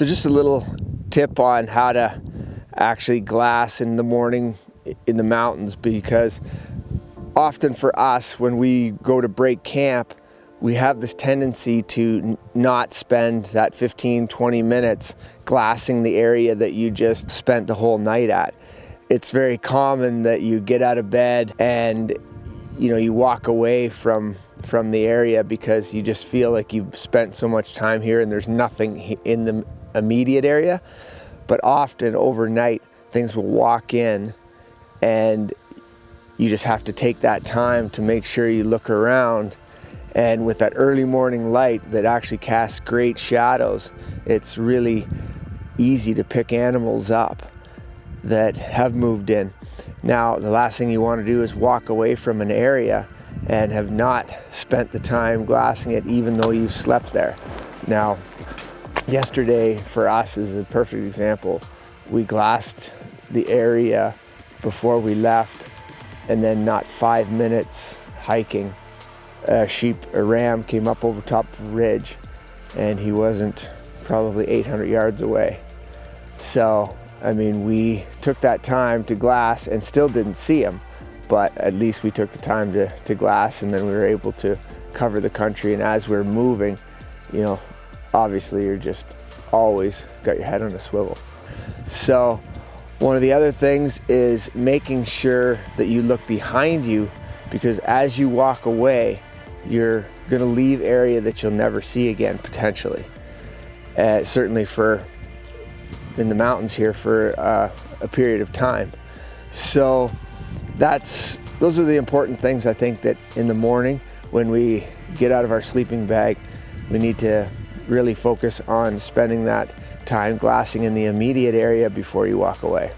So just a little tip on how to actually glass in the morning in the mountains because often for us when we go to break camp we have this tendency to not spend that 15 20 minutes glassing the area that you just spent the whole night at. It's very common that you get out of bed and you know you walk away from from the area because you just feel like you've spent so much time here and there's nothing in the immediate area but often overnight things will walk in and you just have to take that time to make sure you look around. And with that early morning light that actually casts great shadows it's really easy to pick animals up that have moved in. Now the last thing you want to do is walk away from an area and have not spent the time glassing it even though you've slept there. Now yesterday for us is a perfect example. We glassed the area before we left and then not five minutes hiking. A sheep a ram came up over top of the ridge and he wasn't probably 800 yards away. So I mean we took that time to glass and still didn't see him but at least we took the time to, to glass and then we were able to cover the country. And as we're moving you know obviously you're just always got your head on a swivel so one of the other things is making sure that you look behind you because as you walk away, you're gonna leave area that you'll never see again, potentially. Uh, certainly for, in the mountains here for uh, a period of time. So that's, those are the important things I think that in the morning when we get out of our sleeping bag, we need to really focus on spending that time glassing in the immediate area before you walk away.